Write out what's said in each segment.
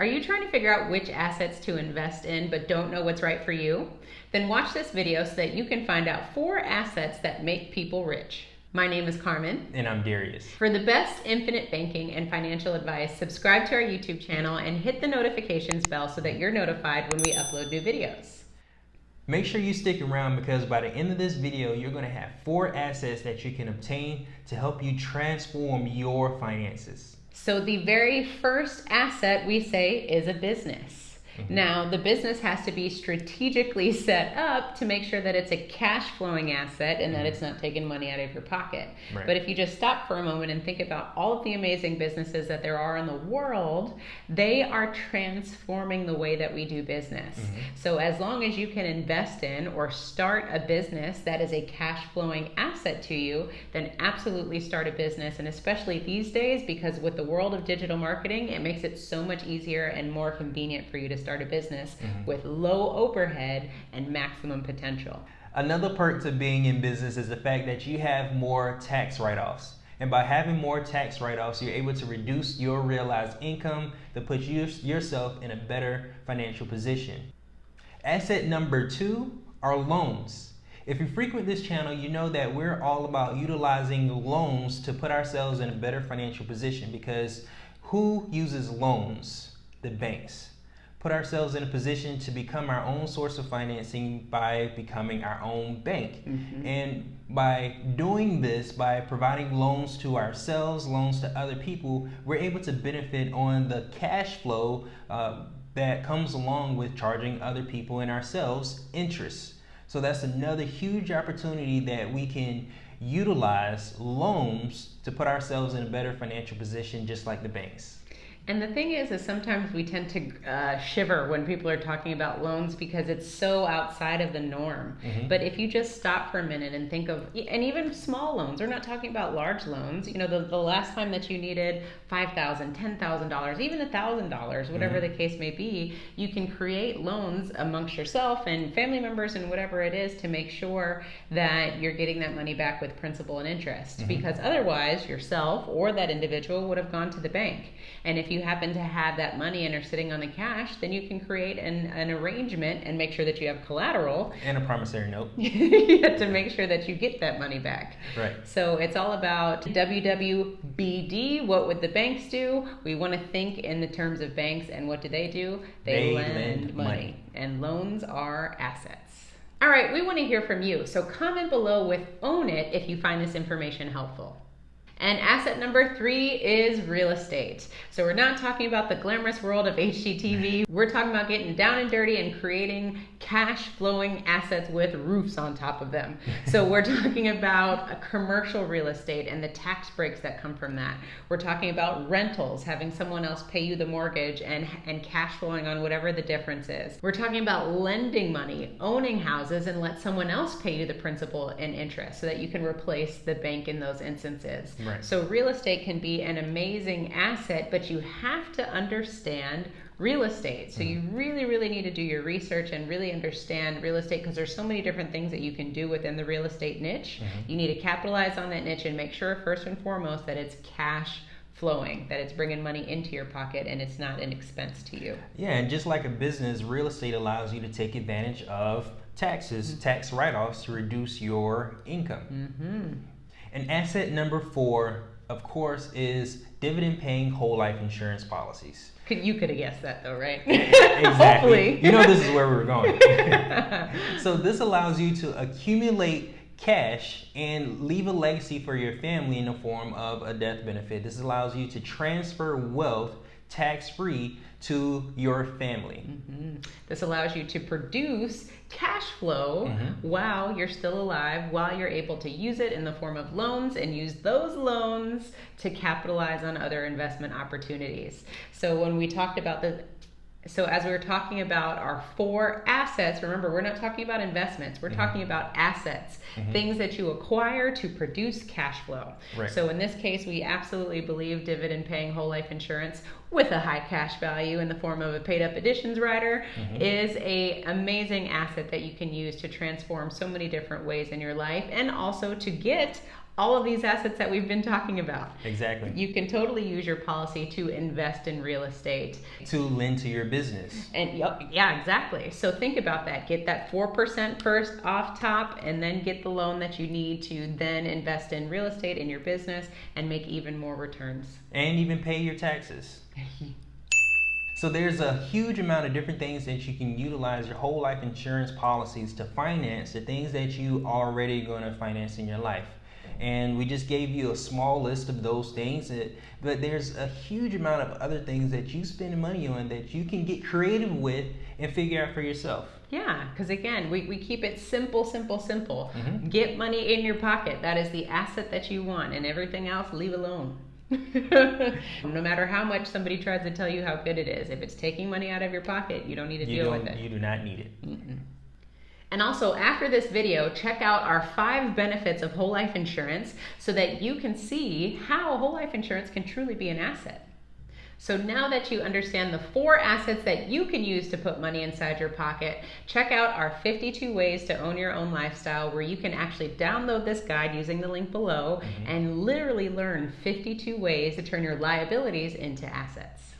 Are you trying to figure out which assets to invest in but don't know what's right for you? Then watch this video so that you can find out four assets that make people rich. My name is Carmen. And I'm Darius. For the best infinite banking and financial advice, subscribe to our YouTube channel and hit the notifications bell so that you're notified when we upload new videos. Make sure you stick around because by the end of this video, you're to have four assets that you can obtain to help you transform your finances. So the very first asset we say is a business. Mm-hmm. Now, the business has to be strategically set up to make sure that it's a cash flowing asset and that mm-hmm. it's not taking money out of your pocket. Right. But if you just stop for a moment and think about all of the amazing businesses that there are in the world, they are transforming the way that we do business. Mm-hmm. So, as long as you can invest in or start a business that is a cash flowing asset to you, then absolutely start a business. And especially these days, because with the world of digital marketing, it makes it so much easier and more convenient for you to start start a business mm-hmm. with low overhead and maximum potential. Another perk to being in business is the fact that you have more tax write offs. And by having more tax write offs, you're able to reduce your realized income to put you, yourself in a better financial position. Asset number two are loans. If you frequent this channel, you know that we're all about utilizing loans to put ourselves in a better financial position because who uses loans? The banks put ourselves in a position to become our own source of financing by becoming our own bank. Mm-hmm. And by doing this, by providing loans to ourselves, loans to other people, we're able to benefit on the cash flow uh, that comes along with charging other people and ourselves interest. So that's another huge opportunity that we can utilize loans to put ourselves in a better financial position, just like the banks. And the thing is, is sometimes we tend to uh, shiver when people are talking about loans because it's so outside of the norm. Mm-hmm. But if you just stop for a minute and think of, and even small loans, we're not talking about large loans. You know, the, the last time that you needed $5,000, $10,000, even $1,000, whatever mm-hmm. the case may be, you can create loans amongst yourself and family members and whatever it is to make sure that you're getting that money back with principal and interest. Mm-hmm. Because otherwise, yourself or that individual would have gone to the bank. And if you you happen to have that money and are sitting on the cash, then you can create an, an arrangement and make sure that you have collateral. And a promissory note. to make sure that you get that money back. Right. So it's all about WWBD. What would the banks do? We want to think in the terms of banks, and what do they do? They, they lend, lend money. money. And loans are assets. All right, we want to hear from you. So comment below with Own It if you find this information helpful. And asset number three is real estate. So we're not talking about the glamorous world of HGTV. We're talking about getting down and dirty and creating cash flowing assets with roofs on top of them. So we're talking about a commercial real estate and the tax breaks that come from that. We're talking about rentals, having someone else pay you the mortgage and, and cash flowing on whatever the difference is. We're talking about lending money, owning houses, and let someone else pay you the principal and interest so that you can replace the bank in those instances. Right. Right. So real estate can be an amazing asset, but you have to understand real estate. So mm-hmm. you really, really need to do your research and really understand real estate because there's so many different things that you can do within the real estate niche. Mm-hmm. You need to capitalize on that niche and make sure first and foremost that it's cash flowing, that it's bringing money into your pocket and it's not an expense to you. Yeah, and just like a business, real estate allows you to take advantage of taxes, mm-hmm. tax write offs to reduce your income. Mm-hmm. And asset number four, of course, is dividend paying whole life insurance policies. You could have guessed that though, right? exactly. You know this is where we are going. so this allows you to accumulate cash and leave a legacy for your family in the form of a death benefit. This allows you to transfer wealth tax free to your family. Mm-hmm. This allows you to produce cash flow mm-hmm. while you're still alive, while you're able to use it in the form of loans and use those loans to capitalize on other investment opportunities. So, when we talked about the so as we were talking about our four assets remember we're not talking about investments we're mm-hmm. talking about assets mm-hmm. things that you acquire to produce cash flow right. so in this case we absolutely believe dividend paying whole life insurance with a high cash value in the form of a paid up additions rider mm-hmm. is a amazing asset that you can use to transform so many different ways in your life and also to get all of these assets that we've been talking about. Exactly. You can totally use your policy to invest in real estate, to lend to your business. And yeah, exactly. So think about that. Get that 4% first off top and then get the loan that you need to then invest in real estate in your business and make even more returns. And even pay your taxes. So there's a huge amount of different things that you can utilize your whole life insurance policies to finance the things that you already going to finance in your life and we just gave you a small list of those things that, but there's a huge amount of other things that you spend money on that you can get creative with and figure out for yourself. Yeah because again we, we keep it simple simple simple. Mm-hmm. get money in your pocket. That is the asset that you want and everything else leave alone. No matter how much somebody tries to tell you how good it is if it's taking money out of your pocket you don't need to you deal with it. you do not need it. Mm-mm. And also, after this video, check out our five benefits of whole life insurance so that you can see how whole life insurance can truly be an asset. So now that you understand the four assets that you can use to put money inside your pocket, check out our 52 ways to own your own lifestyle where you can actually download this guide using the link below mm-hmm. and literally learn 52 ways to turn your liabilities into assets.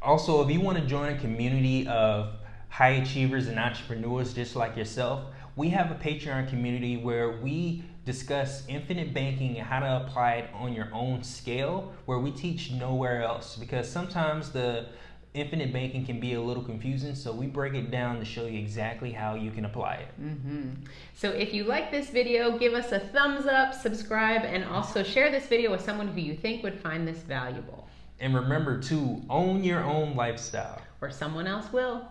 Also, if you want to join a community of high achievers and entrepreneurs just like yourself, we have a Patreon community where we discuss infinite banking and how to apply it on your own scale, where we teach nowhere else. Because sometimes the infinite banking can be a little confusing, so we break it down to show you exactly how you can apply it. Mm-hmm. So if you like this video, give us a thumbs up, subscribe, and also share this video with someone who you think would find this valuable. And remember to own your own lifestyle. Or someone else will.